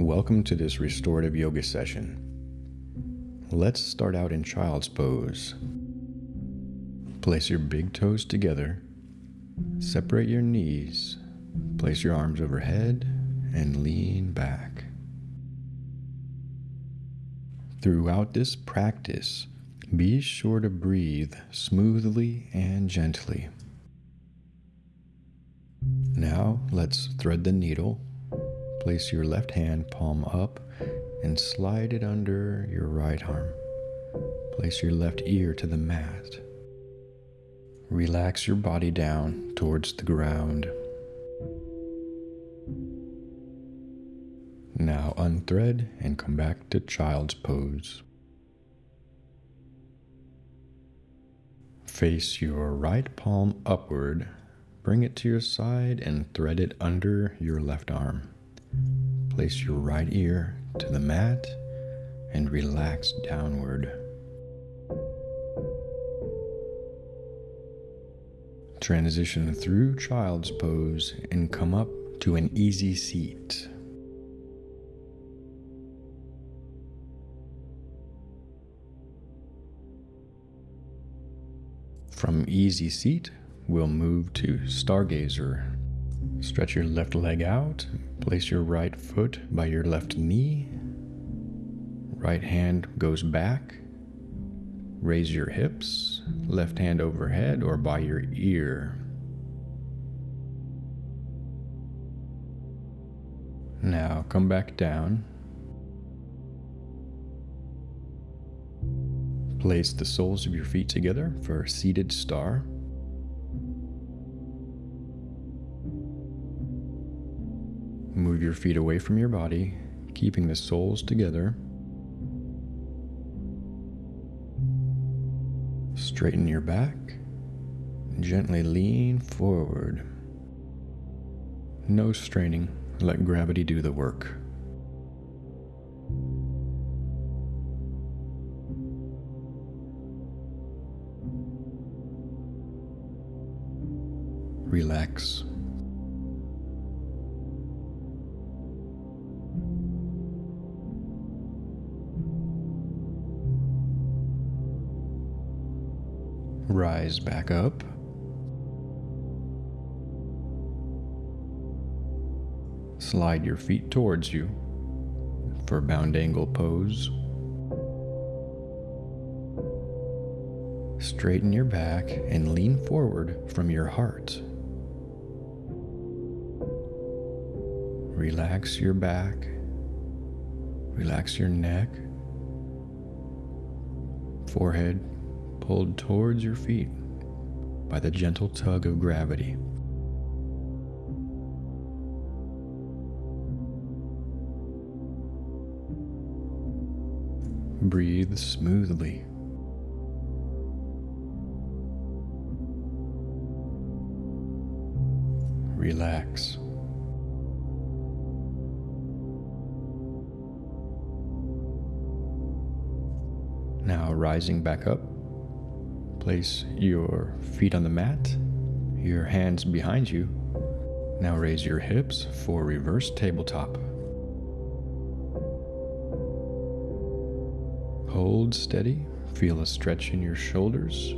Welcome to this restorative yoga session. Let's start out in child's pose. Place your big toes together, separate your knees, place your arms overhead, and lean back. Throughout this practice, be sure to breathe smoothly and gently. Now let's thread the needle Place your left hand palm up and slide it under your right arm. Place your left ear to the mat. Relax your body down towards the ground. Now unthread and come back to child's pose. Face your right palm upward, bring it to your side and thread it under your left arm. Place your right ear to the mat and relax downward. Transition through child's pose and come up to an easy seat. From easy seat, we'll move to stargazer Stretch your left leg out. Place your right foot by your left knee. Right hand goes back. Raise your hips. Left hand overhead or by your ear. Now come back down. Place the soles of your feet together for a seated star. Move your feet away from your body, keeping the soles together. Straighten your back. Gently lean forward. No straining. Let gravity do the work. Relax. Rise back up. Slide your feet towards you for bound angle pose. Straighten your back and lean forward from your heart. Relax your back. Relax your neck, forehead, pulled towards your feet by the gentle tug of gravity. Breathe smoothly. Relax. Now rising back up, Place your feet on the mat, your hands behind you. Now raise your hips for reverse tabletop. Hold steady, feel a stretch in your shoulders.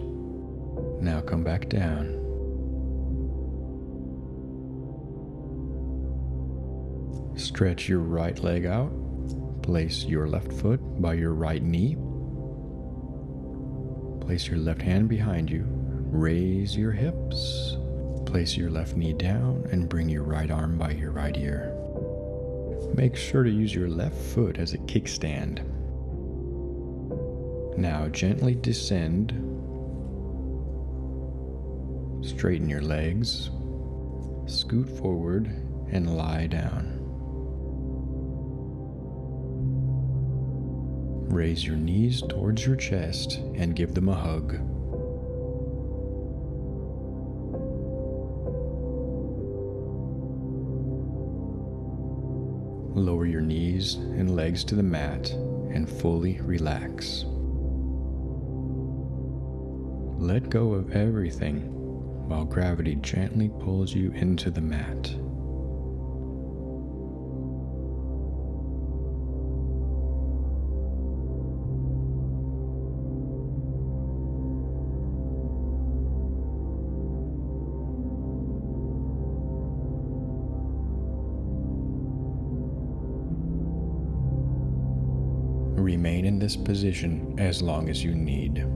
Now come back down. Stretch your right leg out. Place your left foot by your right knee. Place your left hand behind you. Raise your hips. Place your left knee down and bring your right arm by your right ear. Make sure to use your left foot as a kickstand. Now gently descend. Straighten your legs. Scoot forward and lie down. Raise your knees towards your chest and give them a hug. Lower your knees and legs to the mat and fully relax. Let go of everything while gravity gently pulls you into the mat. Remain in this position as long as you need.